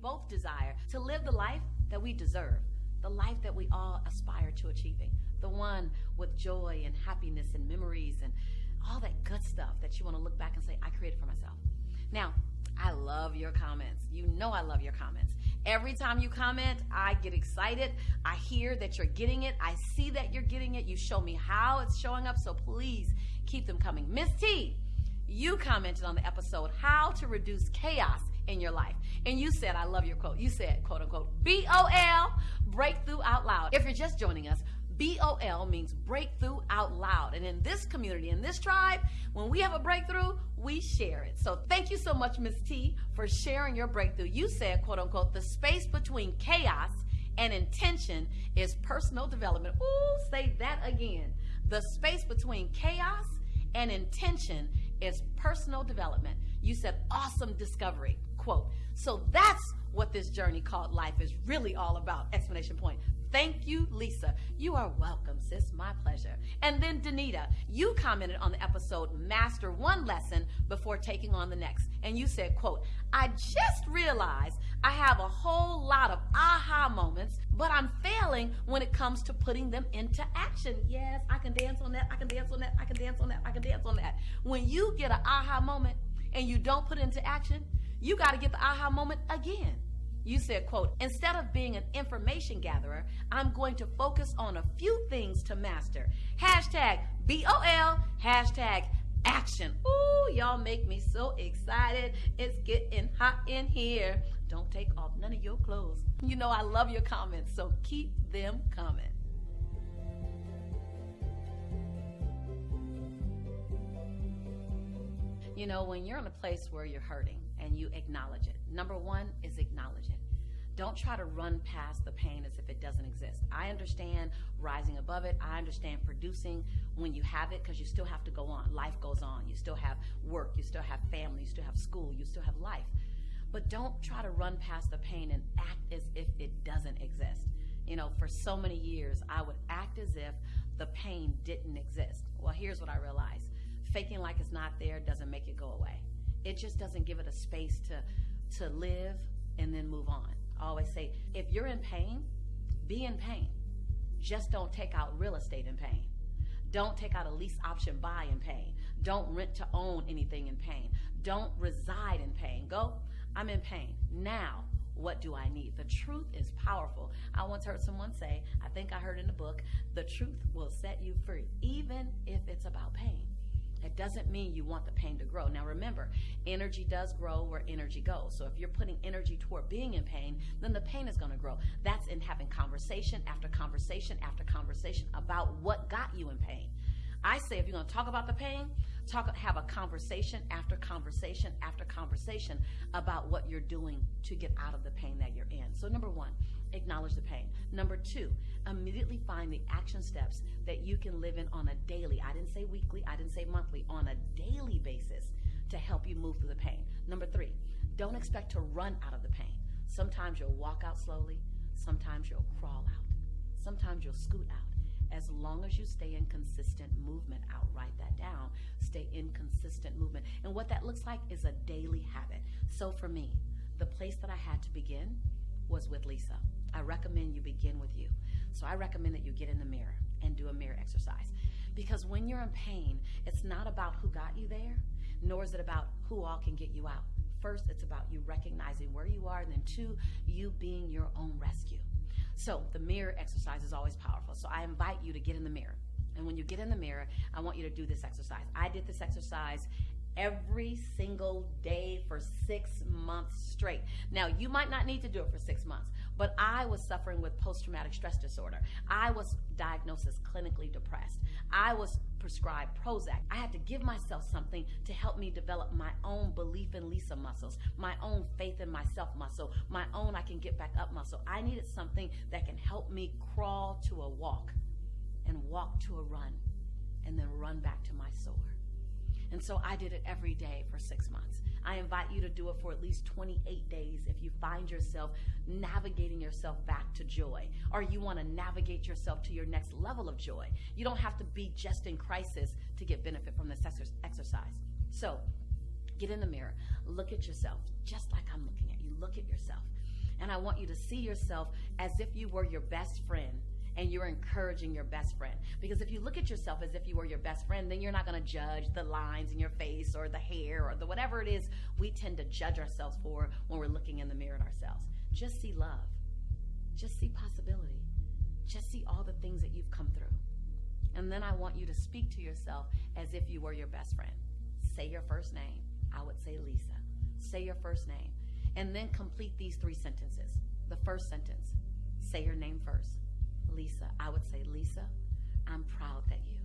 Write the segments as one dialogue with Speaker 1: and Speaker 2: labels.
Speaker 1: both desire to live the life that we deserve, the life that we all aspire to achieving, the one with joy and happiness and memories and all that good stuff that you want to look back and say, I created for myself. Now, I love your comments. You know I love your comments. Every time you comment, I get excited. I hear that you're getting it. I see that you're getting it. You show me how it's showing up. So please keep them coming. Miss T, you commented on the episode, How to Reduce Chaos in Your Life. And you said, I love your quote. You said, quote unquote, B O L, breakthrough out loud. If you're just joining us, BOL means breakthrough out loud. And in this community, in this tribe, when we have a breakthrough, we share it. So thank you so much, Miss T, for sharing your breakthrough. You said, quote unquote, the space between chaos and intention is personal development. Ooh, say that again. The space between chaos and intention is personal development. You said awesome discovery, quote. So that's what this journey called life is really all about. Explanation point. Thank you, Lisa. You are welcome, sis. My pleasure. And then Danita, you commented on the episode Master One Lesson Before Taking on the Next. And you said, quote, I just realized I have a whole lot of aha moments, but I'm failing when it comes to putting them into action. Yes, I can dance on that. I can dance on that. I can dance on that. I can dance on that. When you get an aha moment and you don't put it into action, you got to get the aha moment again. You said, quote, instead of being an information gatherer, I'm going to focus on a few things to master. Hashtag BOL, hashtag action. Ooh, y'all make me so excited. It's getting hot in here. Don't take off none of your clothes. You know I love your comments, so keep them coming. You know, when you're in a place where you're hurting, and you acknowledge it. Number one is acknowledge it. Don't try to run past the pain as if it doesn't exist. I understand rising above it. I understand producing when you have it because you still have to go on. Life goes on. You still have work. You still have family. You still have school. You still have life. But don't try to run past the pain and act as if it doesn't exist. You know, for so many years, I would act as if the pain didn't exist. Well, here's what I realized faking like it's not there doesn't make it go away it just doesn't give it a space to to live and then move on. I always say, if you're in pain, be in pain. Just don't take out real estate in pain. Don't take out a lease option buy in pain. Don't rent to own anything in pain. Don't reside in pain. Go, I'm in pain. Now, what do I need? The truth is powerful. I once heard someone say, I think I heard in the book, the truth will set you free, even if it's about pain. It doesn't mean you want the pain to grow. Now remember, energy does grow where energy goes. So if you're putting energy toward being in pain, then the pain is going to grow. That's in having conversation after conversation after conversation about what got you in pain. I say if you're going to talk about the pain, talk have a conversation after conversation after conversation about what you're doing to get out of the pain that you're in. So number 1, acknowledge the pain. Number 2, immediately find the action steps that you can live in on a daily. I didn't say weekly, I didn't say monthly, on a daily basis to help you move through the pain. Number 3, don't expect to run out of the pain. Sometimes you'll walk out slowly, sometimes you'll crawl out. Sometimes you'll scoot out as long as you stay in consistent movement. I'll write that down. Stay in consistent movement. And what that looks like is a daily habit. So for me, the place that I had to begin was with Lisa. I recommend you begin with you. So I recommend that you get in the mirror and do a mirror exercise. Because when you're in pain, it's not about who got you there, nor is it about who all can get you out. First, it's about you recognizing where you are, and then two, you being your own rescue. So the mirror exercise is always powerful. So I invite you to get in the mirror. And when you get in the mirror, I want you to do this exercise. I did this exercise every single day for six months straight. Now, you might not need to do it for six months, but I was suffering with post traumatic stress disorder. I was diagnosed as clinically depressed. I was prescribed Prozac. I had to give myself something to help me develop my own belief in Lisa muscles, my own faith in myself muscle, my own I can get back up muscle. I needed something that can help me crawl to a walk and walk to a run and then run back to my soar. And so I did it every day for six months. I invite you to do it for at least 28 days if you find yourself navigating yourself back to joy or you want to navigate yourself to your next level of joy. You don't have to be just in crisis to get benefit from this exercise. So get in the mirror, look at yourself just like I'm looking at you. Look at yourself And I want you to see yourself as if you were your best friend and you're encouraging your best friend. Because if you look at yourself as if you were your best friend, then you're not going to judge the lines in your face or the hair or the whatever it is we tend to judge ourselves for when we're looking in the mirror at ourselves. Just see love. Just see possibility. Just see all the things that you've come through. And then I want you to speak to yourself as if you were your best friend. Say your first name. I would say Lisa. Say your first name. And then complete these three sentences. The first sentence, say your name first. Lisa. I would say, Lisa, I'm proud that you.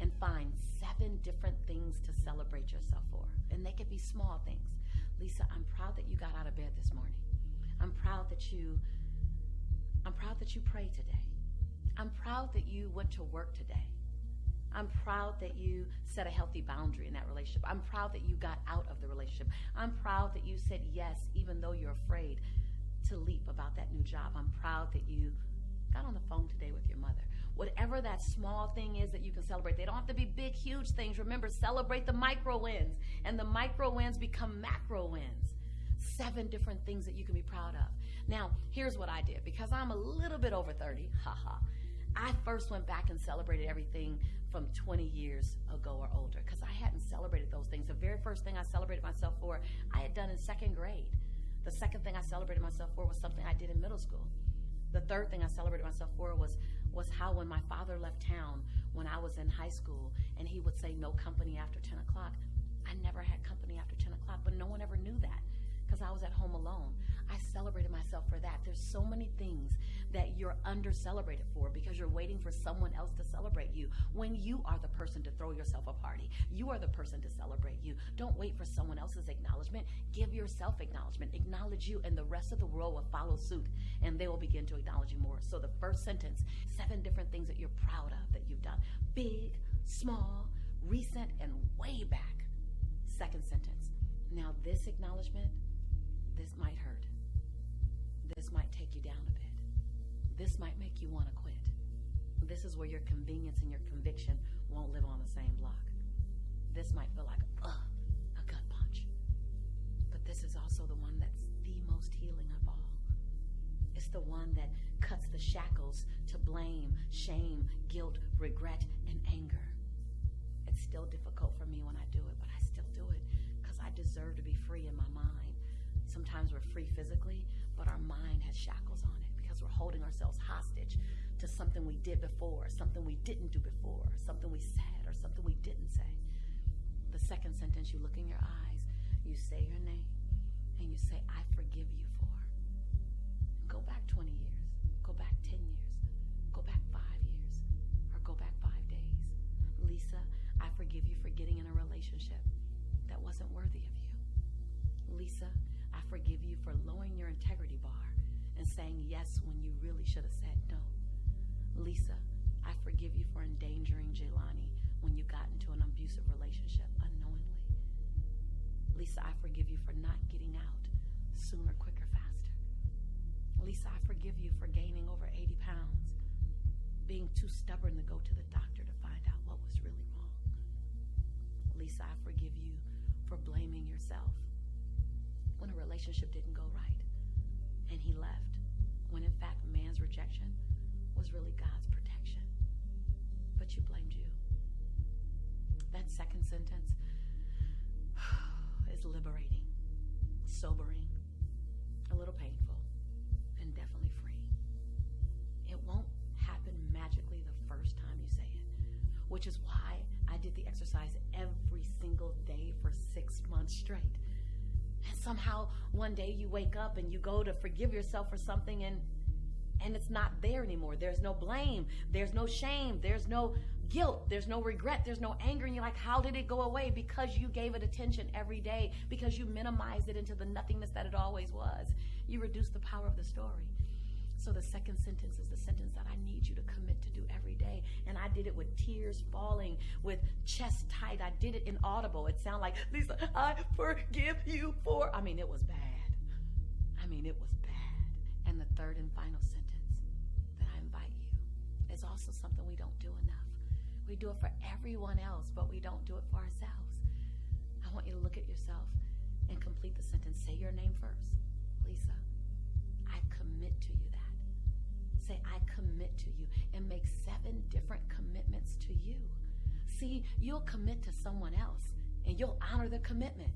Speaker 1: And find seven different things to celebrate yourself for. And they could be small things. Lisa, I'm proud that you got out of bed this morning. I'm proud that you I'm proud that you prayed today. I'm proud that you went to work today. I'm proud that you set a healthy boundary in that relationship. I'm proud that you got out of the relationship. I'm proud that you said yes, even though you're afraid to leap about that new job. I'm proud that you got on the phone today with your mother. Whatever that small thing is that you can celebrate, they don't have to be big, huge things. Remember, celebrate the micro wins, and the micro wins become macro wins. Seven different things that you can be proud of. Now, here's what I did because I'm a little bit over 30, haha. I first went back and celebrated everything from 20 years ago or older because I hadn't celebrated those things. The very first thing I celebrated myself for, I had done in second grade. The second thing I celebrated myself for was something I did in middle school. The third thing I celebrated myself for was was how when my father left town when I was in high school and he would say no company after 10 o'clock. I never had company after 10 o'clock, but no one ever knew that because I was at home alone. I celebrated myself for that. There's so many things that you're under celebrated for because you're waiting for someone else to celebrate you when you are the person to throw yourself a party. You are the person to celebrate you. Don't wait for someone else's acknowledgement. Give yourself acknowledgement. Acknowledge you, and the rest of the world will follow suit and they will begin to acknowledge you more. So, the first sentence seven different things that you're proud of that you've done big, small, recent, and way back. Second sentence. Now, this acknowledgement, this might hurt. This might take you down a bit. This might make you want to quit. This is where your convenience and your conviction won't live on the same block. This might feel like, ugh, a gut punch. But this is also the one that's the most healing of all. It's the one that cuts the shackles to blame, shame, guilt, regret, and anger. It's still difficult for me when I do it, but I still do it because I deserve to be free in my mind. Sometimes we're free physically, but our mind has shackles on it because we're holding ourselves hostage to something we did before, something we didn't do before, something we said, or something we didn't say. The second sentence, you look in your eyes, you say your name, and you say, I forgive you for. Go back 20 years, go back 10 years, go back five years, or go back five days. Lisa, I forgive you for getting in a relationship that wasn't worthy of you. Lisa, I forgive you for lowering your integrity bar and saying yes when you really should have said no. Lisa, I forgive you for endangering Jelani when you got into an abusive relationship unknowingly. Lisa, I forgive you for not getting out sooner, quicker, faster. Lisa, I forgive you for gaining over 80 pounds, being too stubborn to go to the doctor to find out what was really wrong. Lisa, I forgive you for blaming yourself when a relationship didn't go right and he left, when in fact man's rejection was really God's protection. But you blamed you. That second sentence is liberating, sobering, a little painful, and definitely free. It won't happen magically the first time you say it, which is why I did the exercise every single day for six months straight and somehow one day you wake up and you go to forgive yourself for something and and it's not there anymore. There's no blame, there's no shame, there's no guilt, there's no regret, there's no anger. And you're like, how did it go away? Because you gave it attention every day, because you minimized it into the nothingness that it always was. You reduced the power of the story. So the second sentence is the sentence that I need you to commit to do every day. And I did it with tears falling, with chest tight. I did it inaudible. It sounded like, Lisa, I forgive you for. I mean, it was bad. I mean, it was bad. And the third and final sentence that I invite you is also something we don't do enough. We do it for everyone else, but we don't do it for ourselves. I want you to look at yourself and complete the sentence. Say your See, you'll commit to someone else and you'll honor the commitment.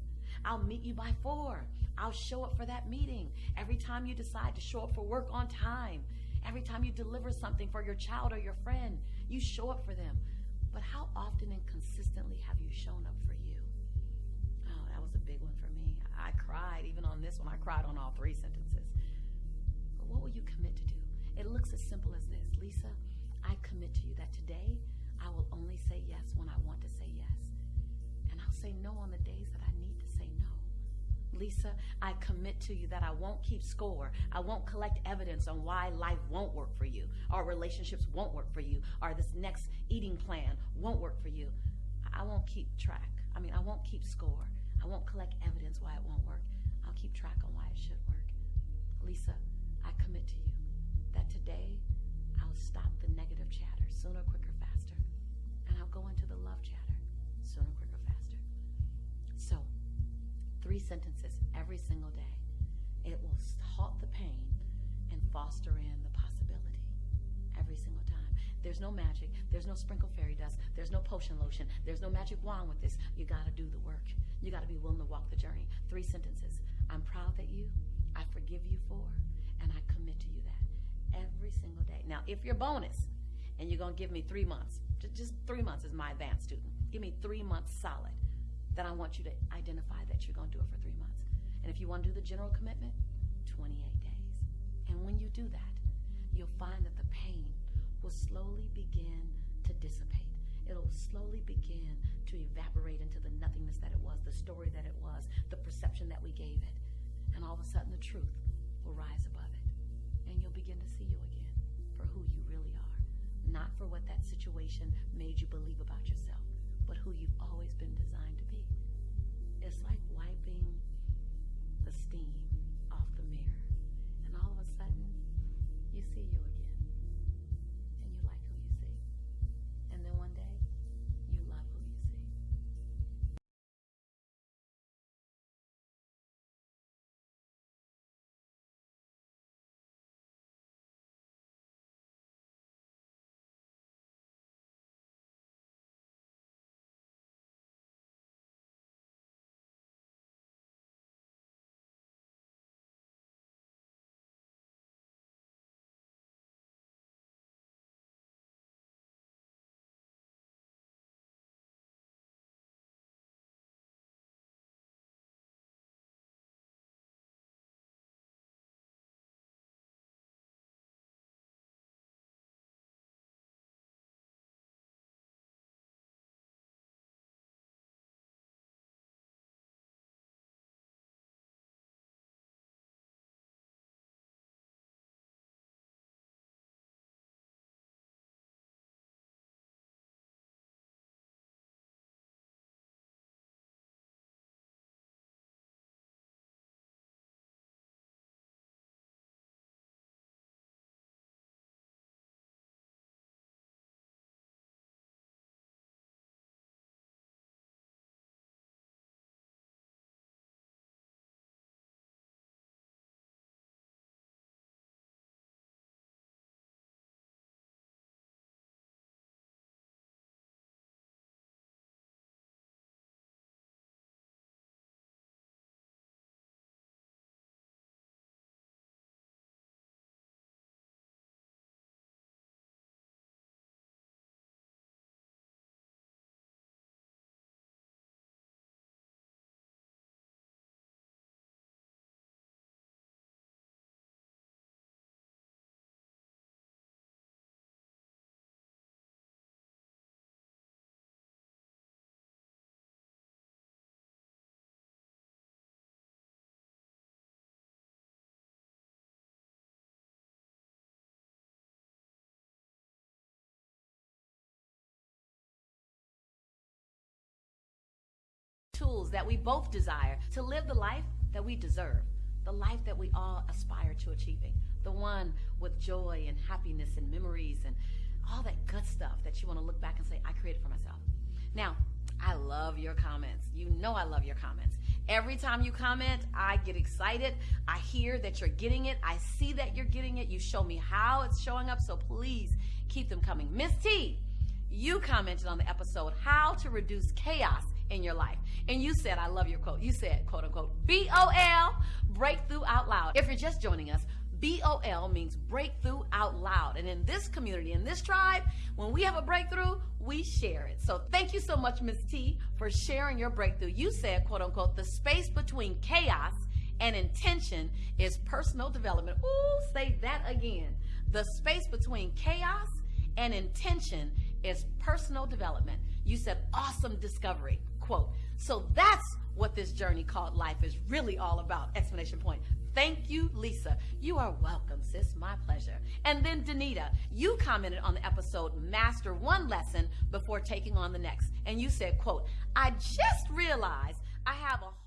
Speaker 1: I'll meet you by four. I'll show up for that meeting. Every time you decide to show up for work on time, every time you deliver something for your child or your friend, you show up for them. But how often and consistently have you shown up for you? Oh, that was a big one for me. I cried even on this one. I cried on all three sentences. But what will you commit to do? It looks as simple as this Lisa, I commit to you that today I will only say yes when I want to say yes. And I'll say no on the days that I need to say no. Lisa, I commit to you that I won't keep score. I won't collect evidence on why life won't work for you, or relationships won't work for you, or this next eating plan won't work for you. I won't keep track. I mean, I won't keep score. I won't collect evidence why it won't work. Every single day. It will halt the pain and foster in the possibility every single time. There's no magic. There's no sprinkle fairy dust. There's no potion lotion. There's no magic wand with this. You got to do the work. You got to be willing to walk the journey. Three sentences. I'm proud that you, I forgive you for, and I commit to you that every single day. Now, if you're bonus and you're going to give me three months, just, three months is my advanced student. Give me three months solid. Then I want you to identify that you're going to do it for three months. And if you want to do the general commitment, 28 days. And when you do that, you'll find that the pain will slowly begin to dissipate. It'll slowly begin to evaporate into the nothingness that it was, the story that it was, the perception that we gave it. And all of a sudden, the truth will rise above it. And you'll begin to see you again for who you really are. Not for what that situation made you believe about yourself, but who you've always been designed to be. It's like wiping the steam off the mirror. And all of a sudden, you see you that we both desire to live the life that we deserve, the life that we all aspire to achieving, the one with joy and happiness and memories and all that good stuff that you want to look back and say, I created for myself. Now, I love your comments. You know I love your comments. Every time you comment, I get excited. I hear that you're getting it. I see that you're getting it. You show me how it's showing up. So please keep them coming. Miss T, you commented on the episode, How to Reduce Chaos in Your Life. And you said, I love your quote. You said, quote unquote, B O L, breakthrough out loud. If you're just joining us, BOL means breakthrough out loud. And in this community, in this tribe, when we have a breakthrough, we share it. So thank you so much, Ms. T, for sharing your breakthrough. You said, quote unquote, the space between chaos and intention is personal development. Ooh, say that again. The space between chaos and intention is personal development. You said awesome discovery, quote. So that's what this journey called life is really all about. Explanation point. Thank you, Lisa. You are welcome, sis. My pleasure. And then Danita, you commented on the episode Master One Lesson before taking on the next. And you said, quote, I just realized I have a